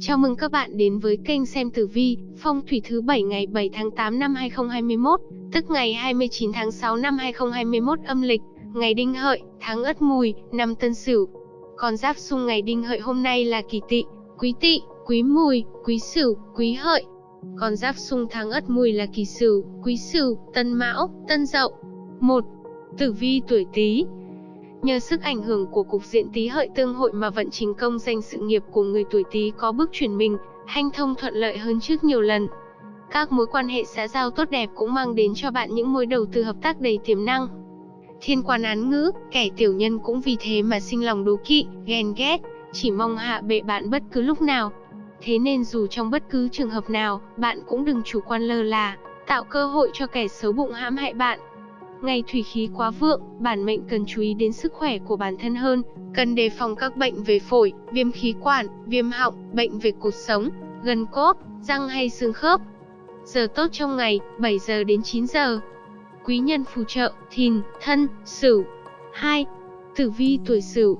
Chào mừng các bạn đến với kênh xem tử vi, phong thủy thứ 7 ngày 7 tháng 8 năm 2021, tức ngày 29 tháng 6 năm 2021 âm lịch, ngày Đinh Hợi, tháng Ất Mùi, năm Tân Sửu. Con giáp xung ngày Đinh Hợi hôm nay là Kỷ Tỵ, Quý Tỵ, Quý Mùi, Quý Sửu, Quý Hợi. Con giáp xung tháng Ất Mùi là Kỷ Sửu, Quý Sửu, Tân Mão, Tân Dậu. 1. Tử vi tuổi Tý, Nhờ sức ảnh hưởng của cục diện tý hợi tương hội mà vận trình công danh sự nghiệp của người tuổi Tý có bước chuyển mình, hanh thông thuận lợi hơn trước nhiều lần. Các mối quan hệ xã giao tốt đẹp cũng mang đến cho bạn những mối đầu tư hợp tác đầy tiềm năng. Thiên quan án ngữ, kẻ tiểu nhân cũng vì thế mà sinh lòng đố kỵ, ghen ghét, chỉ mong hạ bệ bạn bất cứ lúc nào. Thế nên dù trong bất cứ trường hợp nào, bạn cũng đừng chủ quan lơ là, tạo cơ hội cho kẻ xấu bụng hãm hại bạn. Ngày thủy khí quá vượng, bản mệnh cần chú ý đến sức khỏe của bản thân hơn, cần đề phòng các bệnh về phổi, viêm khí quản, viêm họng, bệnh về cột sống, gân cốt, răng hay xương khớp. Giờ tốt trong ngày, 7 giờ đến 9 giờ. Quý nhân phù trợ, thìn, thân, sửu. 2. Tử vi tuổi sửu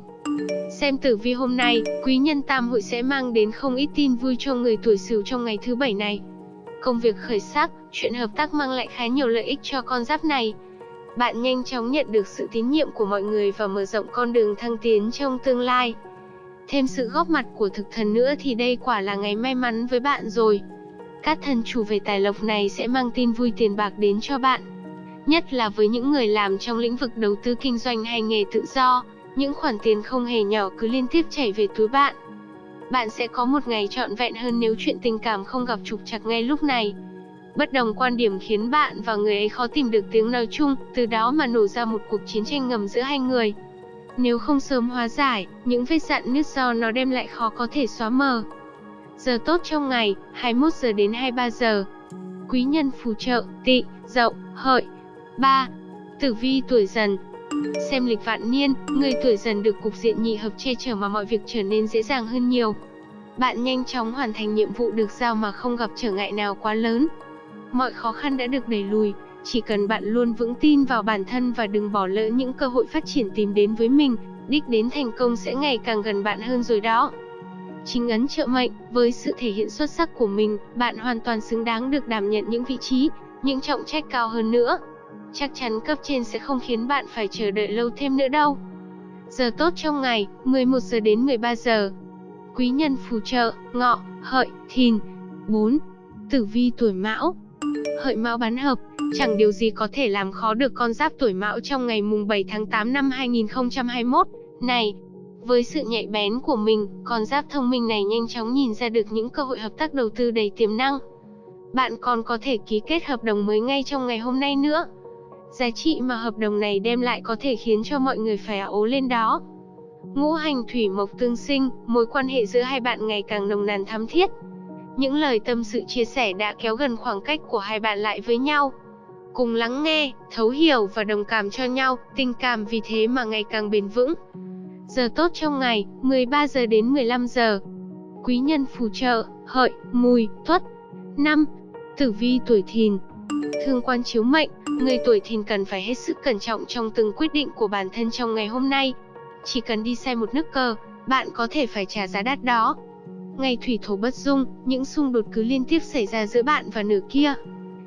Xem tử vi hôm nay, quý nhân tam hội sẽ mang đến không ít tin vui cho người tuổi sửu trong ngày thứ bảy này. Công việc khởi sắc, chuyện hợp tác mang lại khá nhiều lợi ích cho con giáp này. Bạn nhanh chóng nhận được sự tín nhiệm của mọi người và mở rộng con đường thăng tiến trong tương lai. Thêm sự góp mặt của thực thần nữa thì đây quả là ngày may mắn với bạn rồi. Các thần chủ về tài lộc này sẽ mang tin vui tiền bạc đến cho bạn. Nhất là với những người làm trong lĩnh vực đầu tư kinh doanh hay nghề tự do, những khoản tiền không hề nhỏ cứ liên tiếp chảy về túi bạn. Bạn sẽ có một ngày trọn vẹn hơn nếu chuyện tình cảm không gặp trục trặc ngay lúc này. Bất đồng quan điểm khiến bạn và người ấy khó tìm được tiếng nói chung, từ đó mà nổ ra một cuộc chiến tranh ngầm giữa hai người. Nếu không sớm hóa giải, những vết dạn nứt do nó đem lại khó có thể xóa mờ. Giờ tốt trong ngày, 21 giờ đến 23 giờ. Quý nhân phù trợ, tị, dậu, hợi. 3. Tử vi tuổi dần, Xem lịch vạn niên, người tuổi dần được cục diện nhị hợp che chở mà mọi việc trở nên dễ dàng hơn nhiều. Bạn nhanh chóng hoàn thành nhiệm vụ được giao mà không gặp trở ngại nào quá lớn. Mọi khó khăn đã được đẩy lùi, chỉ cần bạn luôn vững tin vào bản thân và đừng bỏ lỡ những cơ hội phát triển tìm đến với mình, đích đến thành công sẽ ngày càng gần bạn hơn rồi đó. Chính ấn trợ mệnh, với sự thể hiện xuất sắc của mình, bạn hoàn toàn xứng đáng được đảm nhận những vị trí, những trọng trách cao hơn nữa. Chắc chắn cấp trên sẽ không khiến bạn phải chờ đợi lâu thêm nữa đâu. Giờ tốt trong ngày, 11 giờ đến 13 giờ. Quý nhân phù trợ, ngọ, hợi, thìn. 4. Tử vi tuổi mão, Hợi Mão bán hợp, chẳng điều gì có thể làm khó được con giáp tuổi Mão trong ngày mùng 7 tháng 8 năm 2021 này. Với sự nhạy bén của mình, con giáp thông minh này nhanh chóng nhìn ra được những cơ hội hợp tác đầu tư đầy tiềm năng. Bạn còn có thể ký kết hợp đồng mới ngay trong ngày hôm nay nữa. Giá trị mà hợp đồng này đem lại có thể khiến cho mọi người phải ố lên đó. Ngũ hành thủy mộc tương sinh, mối quan hệ giữa hai bạn ngày càng nồng nàn thắm thiết. Những lời tâm sự chia sẻ đã kéo gần khoảng cách của hai bạn lại với nhau. Cùng lắng nghe, thấu hiểu và đồng cảm cho nhau, tình cảm vì thế mà ngày càng bền vững. Giờ tốt trong ngày, 13 giờ đến 15 giờ. Quý nhân phù trợ, hợi, mùi, tuất. 5. Tử vi tuổi thìn Thương quan chiếu mệnh, người tuổi thìn cần phải hết sức cẩn trọng trong từng quyết định của bản thân trong ngày hôm nay. Chỉ cần đi sai một nước cờ, bạn có thể phải trả giá đắt đó. Ngày thủy thổ bất dung, những xung đột cứ liên tiếp xảy ra giữa bạn và nửa kia.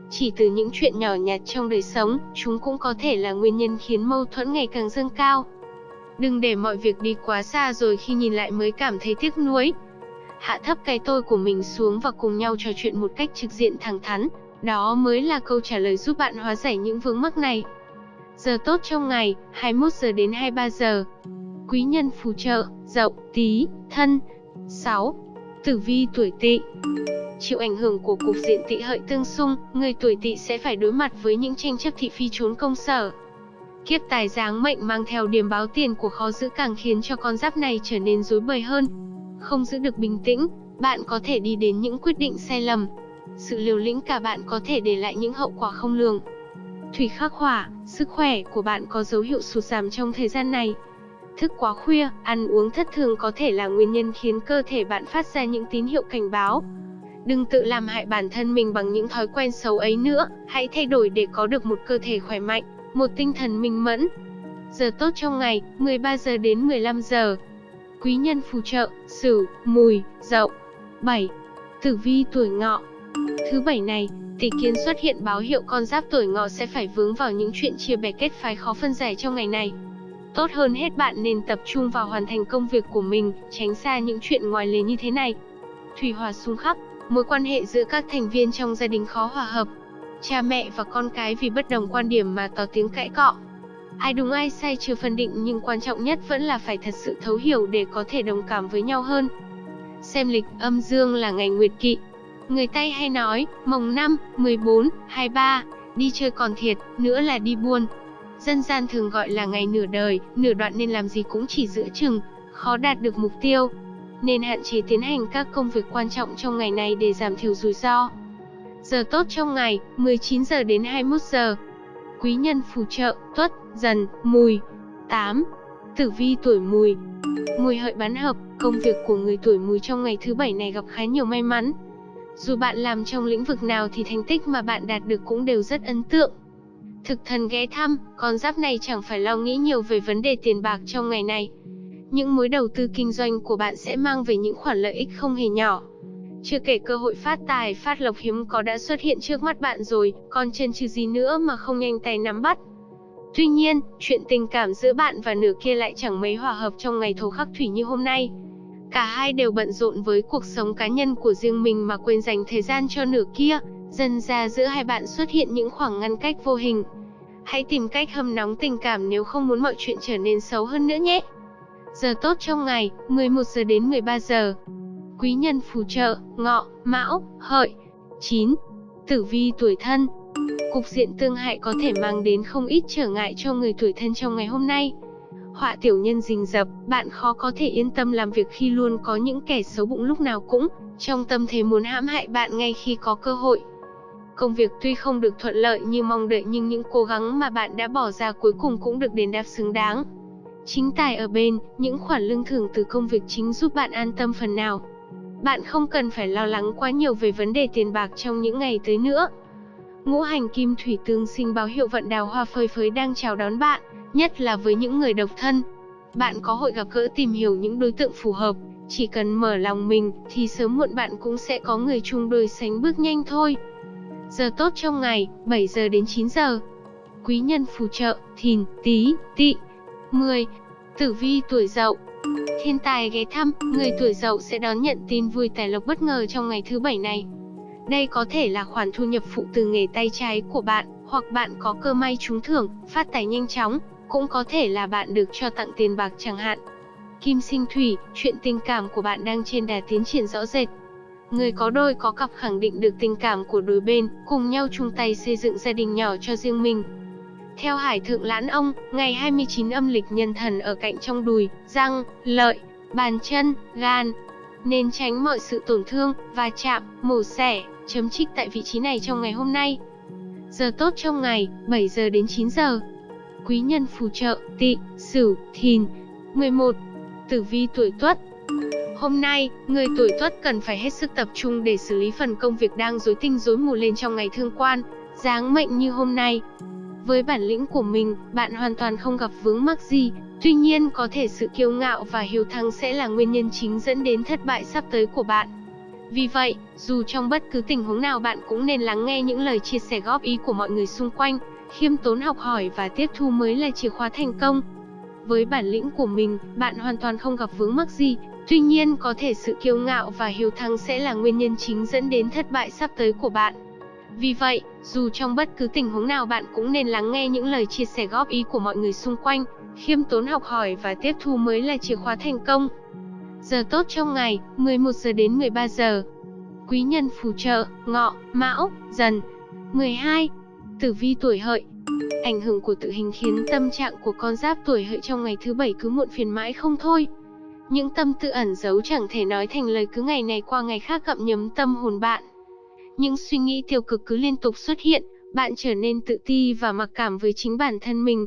Chỉ từ những chuyện nhỏ nhặt trong đời sống, chúng cũng có thể là nguyên nhân khiến mâu thuẫn ngày càng dâng cao. Đừng để mọi việc đi quá xa rồi khi nhìn lại mới cảm thấy tiếc nuối. Hạ thấp cái tôi của mình xuống và cùng nhau trò chuyện một cách trực diện thẳng thắn, đó mới là câu trả lời giúp bạn hóa giải những vướng mắc này. Giờ tốt trong ngày, 21 giờ đến 23 giờ. Quý nhân phù trợ, dậu, tí, thân. 6. Tử vi tuổi Tỵ Chịu ảnh hưởng của cục diện Tỵ hợi tương xung, người tuổi Tỵ sẽ phải đối mặt với những tranh chấp thị phi trốn công sở. Kiếp tài giáng mệnh mang theo điểm báo tiền của khó giữ càng khiến cho con giáp này trở nên rối bời hơn. Không giữ được bình tĩnh, bạn có thể đi đến những quyết định sai lầm. Sự liều lĩnh cả bạn có thể để lại những hậu quả không lường. Thủy khắc hỏa, sức khỏe của bạn có dấu hiệu sụt giảm trong thời gian này. Thức quá khuya, ăn uống thất thường có thể là nguyên nhân khiến cơ thể bạn phát ra những tín hiệu cảnh báo. Đừng tự làm hại bản thân mình bằng những thói quen xấu ấy nữa, hãy thay đổi để có được một cơ thể khỏe mạnh, một tinh thần minh mẫn. Giờ tốt trong ngày, 13 giờ đến 15 giờ. Quý nhân phù trợ, Sửu, Mùi, Dậu. 7. Tử vi tuổi ngọ Thứ bảy này, tỷ kiến xuất hiện báo hiệu con giáp tuổi ngọ sẽ phải vướng vào những chuyện chia bè kết phái khó phân giải trong ngày này. Tốt hơn hết bạn nên tập trung vào hoàn thành công việc của mình, tránh xa những chuyện ngoài lề như thế này. Thủy hòa xung khắc, mối quan hệ giữa các thành viên trong gia đình khó hòa hợp. Cha mẹ và con cái vì bất đồng quan điểm mà tỏ tiếng cãi cọ. Ai đúng ai sai chưa phân định nhưng quan trọng nhất vẫn là phải thật sự thấu hiểu để có thể đồng cảm với nhau hơn. Xem lịch âm dương là ngày nguyệt kỵ. Người Tây hay nói, mồng 5, 14, 23, đi chơi còn thiệt, nữa là đi buôn. Dân gian thường gọi là ngày nửa đời, nửa đoạn nên làm gì cũng chỉ giữa chừng, khó đạt được mục tiêu. Nên hạn chế tiến hành các công việc quan trọng trong ngày này để giảm thiểu rủi ro. Giờ tốt trong ngày, 19 giờ đến 21 giờ. Quý nhân phù trợ, tuất, dần, mùi. 8. Tử vi tuổi mùi Mùi hợi bán hợp, công việc của người tuổi mùi trong ngày thứ bảy này gặp khá nhiều may mắn. Dù bạn làm trong lĩnh vực nào thì thành tích mà bạn đạt được cũng đều rất ấn tượng. Thực thần ghé thăm, con giáp này chẳng phải lo nghĩ nhiều về vấn đề tiền bạc trong ngày này. Những mối đầu tư kinh doanh của bạn sẽ mang về những khoản lợi ích không hề nhỏ. Chưa kể cơ hội phát tài, phát lộc hiếm có đã xuất hiện trước mắt bạn rồi, còn chân trừ gì nữa mà không nhanh tay nắm bắt. Tuy nhiên, chuyện tình cảm giữa bạn và nửa kia lại chẳng mấy hòa hợp trong ngày thổ khắc thủy như hôm nay. Cả hai đều bận rộn với cuộc sống cá nhân của riêng mình mà quên dành thời gian cho nửa kia, dần ra giữa hai bạn xuất hiện những khoảng ngăn cách vô hình. Hãy tìm cách hâm nóng tình cảm nếu không muốn mọi chuyện trở nên xấu hơn nữa nhé. Giờ tốt trong ngày, 11 giờ đến 13 giờ. Quý nhân phù trợ, ngọ, mão, hợi. 9. Tử vi tuổi thân Cục diện tương hại có thể mang đến không ít trở ngại cho người tuổi thân trong ngày hôm nay. Họa tiểu nhân rình rập, bạn khó có thể yên tâm làm việc khi luôn có những kẻ xấu bụng lúc nào cũng trong tâm thế muốn hãm hại bạn ngay khi có cơ hội. Công việc tuy không được thuận lợi như mong đợi nhưng những cố gắng mà bạn đã bỏ ra cuối cùng cũng được đền đáp xứng đáng. Chính tài ở bên, những khoản lương thưởng từ công việc chính giúp bạn an tâm phần nào. Bạn không cần phải lo lắng quá nhiều về vấn đề tiền bạc trong những ngày tới nữa. Ngũ hành kim thủy tương sinh báo hiệu vận đào hoa phơi phới đang chào đón bạn, nhất là với những người độc thân. Bạn có hội gặp gỡ tìm hiểu những đối tượng phù hợp, chỉ cần mở lòng mình thì sớm muộn bạn cũng sẽ có người chung đôi sánh bước nhanh thôi. Giờ tốt trong ngày, 7 giờ đến 9 giờ. Quý nhân phù trợ, thìn, tý, tỵ. 10. Tử vi tuổi dậu Thiên tài ghé thăm, người tuổi dậu sẽ đón nhận tin vui tài lộc bất ngờ trong ngày thứ bảy này. Đây có thể là khoản thu nhập phụ từ nghề tay trái của bạn, hoặc bạn có cơ may trúng thưởng, phát tài nhanh chóng, cũng có thể là bạn được cho tặng tiền bạc chẳng hạn. Kim sinh thủy, chuyện tình cảm của bạn đang trên đà tiến triển rõ rệt. Người có đôi có cặp khẳng định được tình cảm của đôi bên, cùng nhau chung tay xây dựng gia đình nhỏ cho riêng mình. Theo Hải Thượng Lãn Ông, ngày 29 âm lịch nhân thần ở cạnh trong đùi, răng, lợi, bàn chân, gan. Nên tránh mọi sự tổn thương, va chạm, mổ xẻ, chấm trích tại vị trí này trong ngày hôm nay. Giờ tốt trong ngày, 7 giờ đến 9 giờ. Quý nhân phù trợ, tị, sửu, thìn. 11. Tử vi tuổi tuất Hôm nay, người tuổi tuất cần phải hết sức tập trung để xử lý phần công việc đang rối tinh rối mù lên trong ngày thương quan, dáng mệnh như hôm nay. Với bản lĩnh của mình, bạn hoàn toàn không gặp vướng mắc gì, tuy nhiên có thể sự kiêu ngạo và hiếu thắng sẽ là nguyên nhân chính dẫn đến thất bại sắp tới của bạn. Vì vậy, dù trong bất cứ tình huống nào bạn cũng nên lắng nghe những lời chia sẻ góp ý của mọi người xung quanh, khiêm tốn học hỏi và tiếp thu mới là chìa khóa thành công. Với bản lĩnh của mình, bạn hoàn toàn không gặp vướng mắc gì, tuy nhiên có thể sự kiêu ngạo và hiếu thắng sẽ là nguyên nhân chính dẫn đến thất bại sắp tới của bạn. Vì vậy, dù trong bất cứ tình huống nào bạn cũng nên lắng nghe những lời chia sẻ góp ý của mọi người xung quanh, khiêm tốn học hỏi và tiếp thu mới là chìa khóa thành công. Giờ tốt trong ngày, 11 giờ đến 13 giờ. Quý nhân phù trợ, ngọ, mão, dần. 12. Tử vi tuổi hợi Ảnh hưởng của tự hình khiến tâm trạng của con giáp tuổi hợi trong ngày thứ bảy cứ muộn phiền mãi không thôi. Những tâm tư ẩn giấu chẳng thể nói thành lời cứ ngày này qua ngày khác gặm nhấm tâm hồn bạn. Những suy nghĩ tiêu cực cứ liên tục xuất hiện, bạn trở nên tự ti và mặc cảm với chính bản thân mình.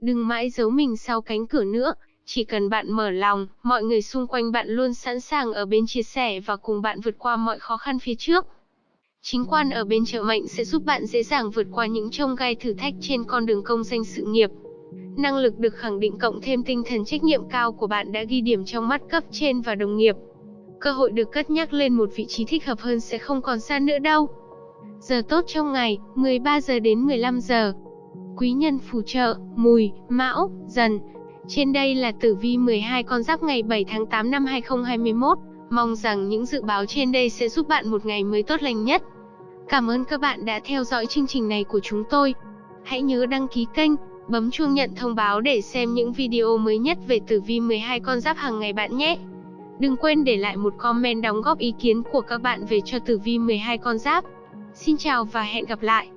Đừng mãi giấu mình sau cánh cửa nữa, chỉ cần bạn mở lòng, mọi người xung quanh bạn luôn sẵn sàng ở bên chia sẻ và cùng bạn vượt qua mọi khó khăn phía trước. Chính quan ở bên trợ mệnh sẽ giúp bạn dễ dàng vượt qua những trông gai thử thách trên con đường công danh sự nghiệp. Năng lực được khẳng định cộng thêm tinh thần trách nhiệm cao của bạn đã ghi điểm trong mắt cấp trên và đồng nghiệp. cơ hội được cất nhắc lên một vị trí thích hợp hơn sẽ không còn xa nữa đâu. Giờ tốt trong ngày, 13 giờ đến 15 giờ. Quý nhân phù trợ, mùi, mão, dần. Trên đây là tử vi 12 con giáp ngày 7 tháng 8 năm 2021. Mong rằng những dự báo trên đây sẽ giúp bạn một ngày mới tốt lành nhất. Cảm ơn các bạn đã theo dõi chương trình này của chúng tôi. Hãy nhớ đăng ký kênh, bấm chuông nhận thông báo để xem những video mới nhất về tử vi 12 con giáp hàng ngày bạn nhé. Đừng quên để lại một comment đóng góp ý kiến của các bạn về cho tử vi 12 con giáp. Xin chào và hẹn gặp lại.